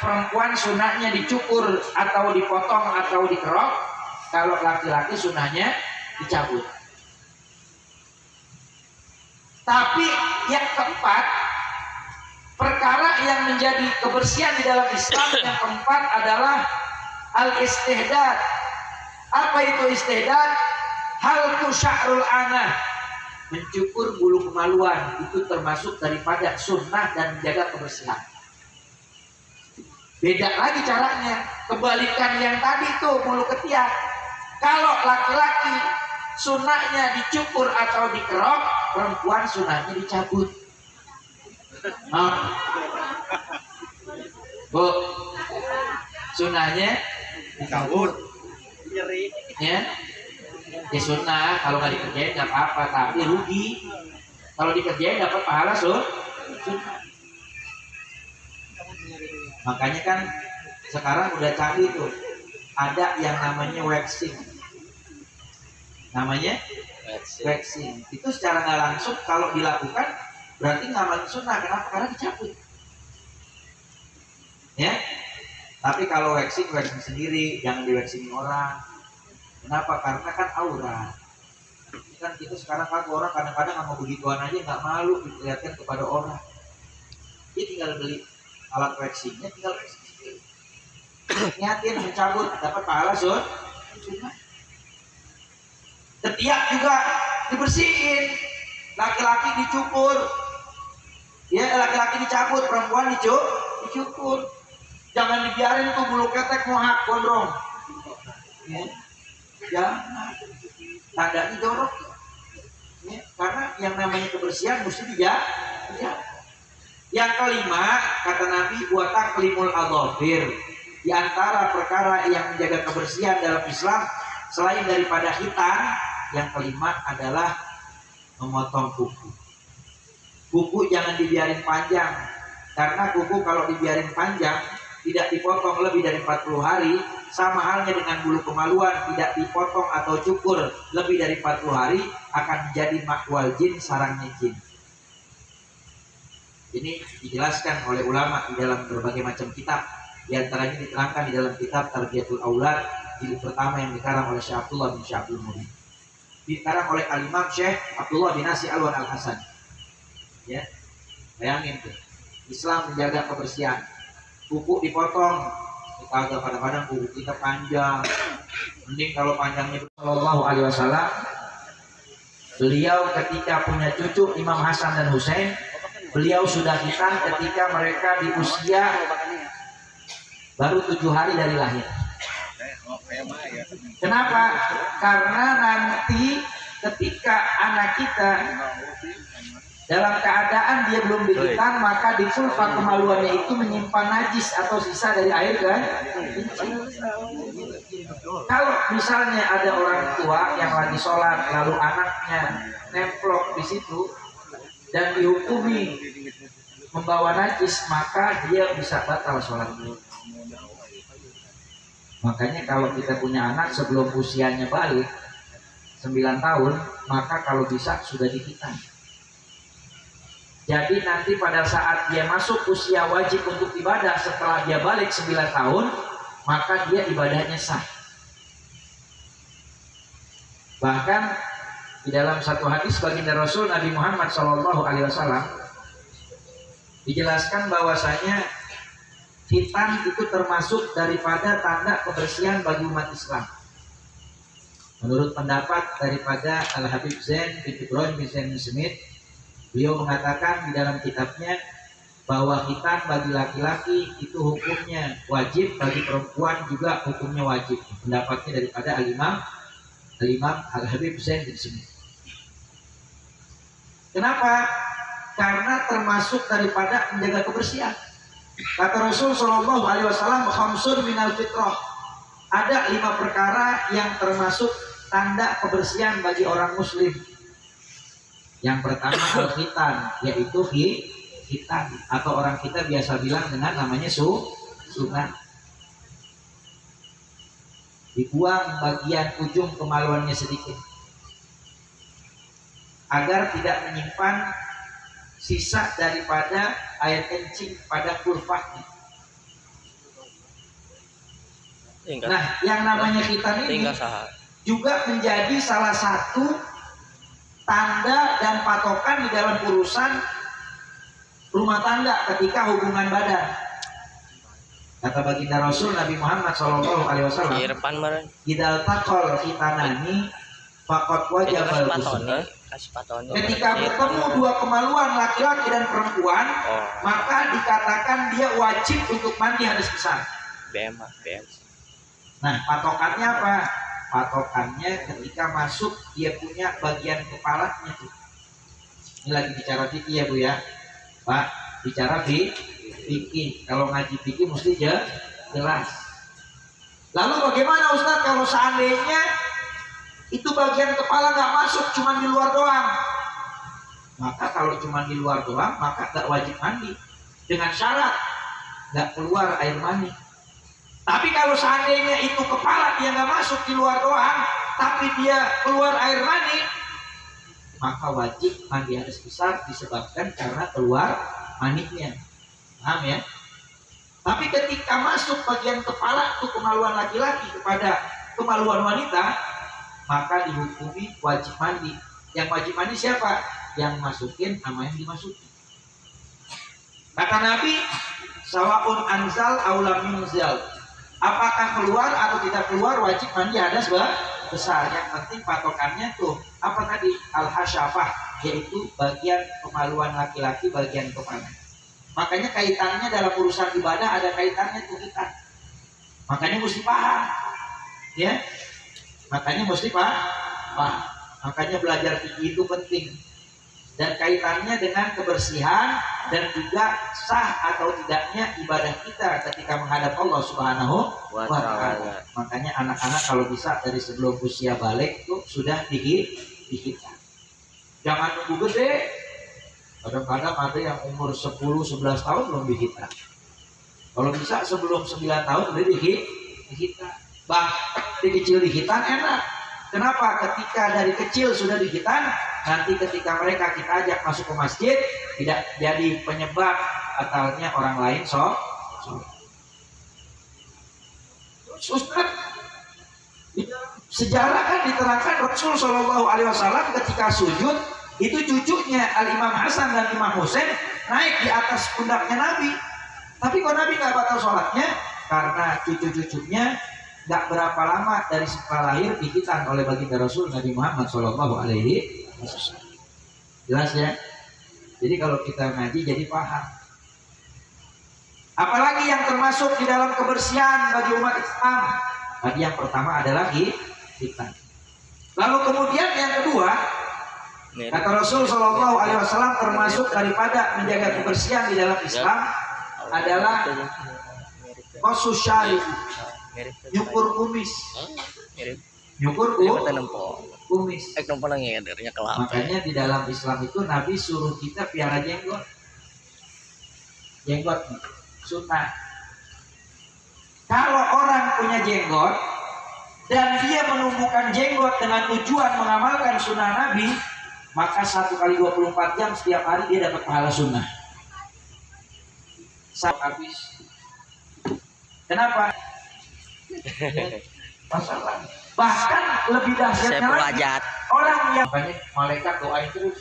perempuan sunahnya dicukur atau dipotong atau dikerok kalau laki-laki sunahnya dicabut. Tapi yang keempat perkara yang menjadi kebersihan di dalam Islam yang keempat adalah al-istihdad. Apa itu istihdad? Hal sya'rul anah. Mencukur bulu kemaluan. Itu termasuk daripada sunnah dan menjaga kebersihan beda lagi caranya. Kebalikan yang tadi tuh bulu ketiak. Kalau laki-laki sunahnya dicukur atau dikerok perempuan sunahnya dicabut. Oh. bu sunahnya dicabut. Ya? Ya sunnah kalau nggak dikerjain nggak apa-apa tapi rugi. Kalau dikerjain dapat pahala so makanya kan sekarang udah canggih tuh. Ada yang namanya waxing. Namanya waxing. itu secara nggak langsung kalau dilakukan berarti nggak sunnah kenapa? Karena dicabut. Ya? Tapi kalau waxing waxing sendiri. Jangan di waxing orang. Kenapa? Karena kan aura. Kan kita sekarang kan orang kadang-kadang nggak mau begituan aja nggak malu diperlihatkan kepada orang. Dia tinggal beli alat waxingnya, tinggal sendiri. Niatin mencabut dapat pahala sur. Ketiak juga dibersihin. Laki-laki dicukur. Ya, laki-laki dicabut, perempuan dicukur. dicukur. Jangan dibiarin tuh bulu ketek mohak gondrong. Ya jangan tandanya jorok ya, karena yang namanya kebersihan mesti dijaga ya. Yang kelima kata Nabi buatak kelimul adhofir di antara perkara yang menjaga kebersihan dalam Islam selain daripada hitam yang kelima adalah memotong kuku. Kuku jangan dibiarin panjang. Karena kuku kalau dibiarin panjang tidak dipotong lebih dari 40 hari sama halnya dengan bulu kemaluan tidak dipotong atau cukur lebih dari 40 hari akan menjadi makwal jin sarangnya jin ini dijelaskan oleh ulama di dalam berbagai macam kitab. Di antaranya diterangkan di dalam kitab Tarbiyatul Aulad jilid pertama yang dikarang oleh Syekh Abdullah bin Syekh Abdul Mubin dikarang oleh Al-Imam Syekh Abdullah bin Nasi Alwan Al-Hasan. Ya bayangin tuh. Islam menjaga kebersihan. Kuku dipotong kagak kadang-kadang kuku kita panjang. Mending kalau panjangnya Shallallahu Alaihi Wasallam beliau ketika punya cucu Imam Hasan dan Hussein beliau sudah hitam ketika mereka di usia baru tujuh hari dari lahir. Kenapa? Karena nanti ketika anak kita dalam keadaan dia belum dihitan maka di sulfa kemaluannya itu menyimpan najis atau sisa dari air kan kalau misalnya ada orang tua yang lagi sholat lalu anaknya nemplok di situ dan dihukumi membawa najis maka dia bisa batal sholat. Makanya kalau kita punya anak sebelum usianya balik 9 tahun maka kalau bisa sudah dihitan jadi nanti pada saat dia masuk usia wajib untuk ibadah setelah dia balik 9 tahun, maka dia ibadahnya sah. Bahkan di dalam satu hadis baginda Rasul Nabi Muhammad Shallallahu Alaihi Wasallam dijelaskan bahwasanya hitam itu termasuk daripada tanda kebersihan bagi umat Islam. Menurut pendapat daripada Al Habib Zain bin Ibrahim Zain Smith Beliau mengatakan di dalam kitabnya bahwa hitam bagi laki-laki itu hukumnya wajib, bagi perempuan juga hukumnya wajib. Pendapatnya daripada Al-Imam Al-Imam Al-Habib Hussein di sini. Kenapa? Karena termasuk daripada menjaga kebersihan. Kata Rasul Shallallahu Alaihi Wasallam, "Khamsun minal fitrah." Ada lima perkara yang termasuk tanda kebersihan bagi orang Muslim. Yang pertama al-khitan yaitu hitan atau orang kita biasa bilang dengan namanya su sunat. Dibuang bagian ujung kemaluannya sedikit. Agar tidak menyimpan sisa daripada air kencing pada tinggal. Nah, yang namanya khitan ini juga menjadi salah satu tanda dan patokan di dalam urusan rumah tangga ketika hubungan badan. Kata baginda Rasul Nabi Muhammad Shallallahu Alaihi di Wasallam, depan meren "Idal takol khitanani fakot itu wajah kasih patoni balbusna." kasih patoni Ketika Di depan bertemu dua kemaluan laki-laki dan perempuan, oh maka dikatakan dia wajib untuk mandi hadis besar. BM ah Nah, patokannya apa? Patokannya ketika masuk dia punya bagian kepalanya tuh. Ini lagi bicara fikih ya Bu ya. Pak, bicara fi- fikih. Kalau ngaji fikih mesti je- jelas. Lalu bagaimana Ustaz kalau seandainya itu bagian kepala nggak masuk cuma di luar doang? Maka kalau cuma di luar doang maka nggak wajib mandi dengan syarat nggak keluar air mani. Tapi kalau seandainya itu kepala dia nggak masuk di luar doang, tapi dia keluar air mani, maka wajib mandi hadis besar disebabkan karena keluar maninya. Paham ya? Tapi ketika masuk bagian kepala itu kemaluan laki-laki kepada kemaluan wanita, maka dihukumi wajib mandi. Yang wajib mandi siapa? Yang masukin sama yang dimasukin. Kata Nabi, sawaun anzal aulam minzal. Apakah keluar atau tidak keluar wajib mandi hadas bah? besar. Yang penting patokannya tuh apa tadi al hasyafah yaitu bagian kemaluan laki-laki bagian kepala. Makanya kaitannya dalam urusan ibadah ada kaitannya tuh kita. Makanya mesti paham, ya. Makanya mesti paham. paham. Makanya belajar fikih itu penting dan kaitannya dengan kebersihan dan juga sah atau tidaknya ibadah kita ketika menghadap Allah Subhanahu Wa taala. Makanya anak-anak kalau bisa dari sebelum usia balik itu sudah dihit dihitan. Jangan nunggu gede. Kadang-kadang ada yang umur 10 11 tahun belum dihitan. Kalau bisa sebelum 9 tahun udah dihit dihitan. Bah, di kecil dihitan enak. Kenapa? Ketika dari kecil sudah dihitan, nanti ketika mereka kita ajak masuk ke masjid tidak jadi penyebab batalnya orang lain so, so. Ustaz, sejarah kan diterangkan Rasul Shallallahu Alaihi Wasallam ketika sujud itu cucunya Al Imam Hasan dan Imam Husain naik di atas pundaknya Nabi. Tapi kok Nabi nggak batal sholatnya? Karena cucu-cucunya nggak berapa lama dari setelah lahir dihitan oleh baginda Rasul Nabi Muhammad Shallallahu Alaihi Wasallam. Jelas ya? Jadi kalau kita ngaji jadi paham. Apalagi yang termasuk di dalam kebersihan bagi umat Islam. Tadi yang pertama adalah kita. Lalu kemudian yang kedua. Kata Rasul Shallallahu Alaihi Wasallam termasuk daripada menjaga kebersihan di dalam Islam adalah kosus syarif, mirip. Nyukur kumis, nyukur kumis. eh kelapa. Makanya di dalam Islam itu Nabi suruh kita piara jenggot. Jenggot. Sunnah. Kalau orang punya jenggot dan dia menumbuhkan jenggot dengan tujuan mengamalkan sunnah Nabi, maka satu kali 24 jam setiap hari dia dapat pahala sunnah. Satu habis. Kenapa? Masalah. Bahkan lebih saya dahsyatnya lagi orang yang banyak malaikat doain terus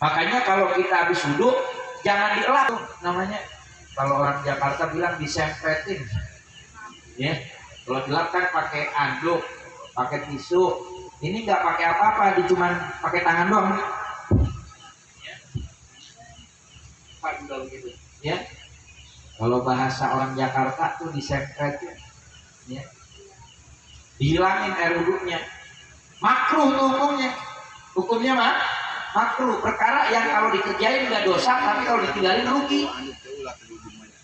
makanya kalau kita habis wudhu jangan dielap tuh namanya kalau orang Jakarta bilang disempretin ya kalau dilap kan pakai anduk pakai tisu ini nggak pakai apa-apa di cuman pakai tangan doang. Ya. Pak, begitu ya. Kalau bahasa orang Jakarta tuh disempretin ya. Dihilangin air wudhunya. Makruh tuh hukumnya hukumnya mah makruh. Perkara yang kalau dikerjain nggak dosa tapi kalau ditinggalin rugi.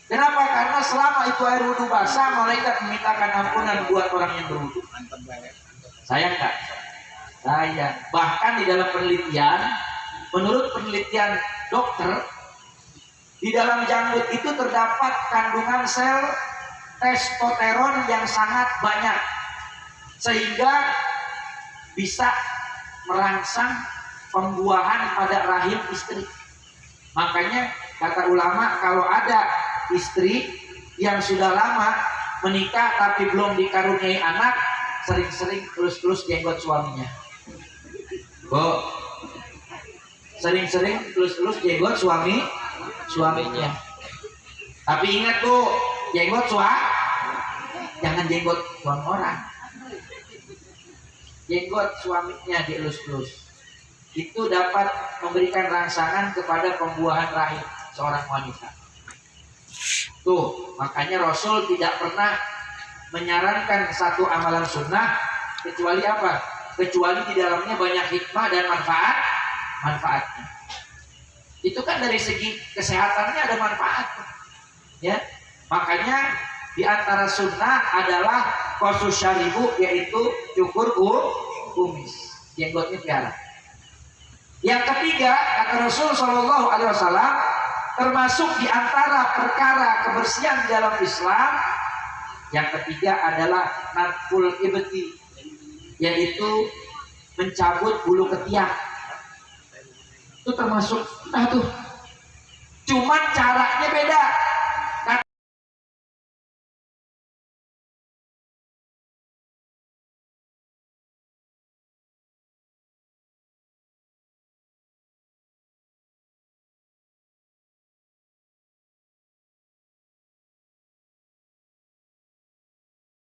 Kenapa? Karena selama itu air wudhu basah malaikat memintakan ampunan buat orang yang berwudhu. Saya enggak saya. Bahkan di dalam penelitian menurut penelitian dokter di dalam janggut itu terdapat kandungan sel testosteron yang sangat banyak. Sehingga bisa merangsang pembuahan pada rahim istri. Makanya kata ulama kalau ada istri yang sudah lama menikah tapi belum dikaruniai anak sering-sering terus-terus jenggot suaminya Bu sering-sering terus-terus jenggot suami suaminya. Tapi ingat tuh jenggot suami jangan jenggot suami orang. Jenggot suaminya dielus-elus. Itu dapat memberikan rangsangan kepada pembuahan rahim seorang wanita. Tuh makanya Rasul tidak pernah menyarankan satu amalan sunnah kecuali apa kecuali di dalamnya banyak hikmah dan manfaat manfaatnya. Itu kan dari segi kesehatannya ada manfaat. Ya. Makanya di antara sunnah adalah kosus syaribu yaitu cukur kumis. Jenggotnya piara yang ketiga kata Rasul Shallallahu Alaihi Wasallam termasuk di antara perkara kebersihan dalam Islam yang ketiga adalah natful ibti yaitu mencabut bulu ketiak. Itu termasuk nah tuh. Cuman caranya beda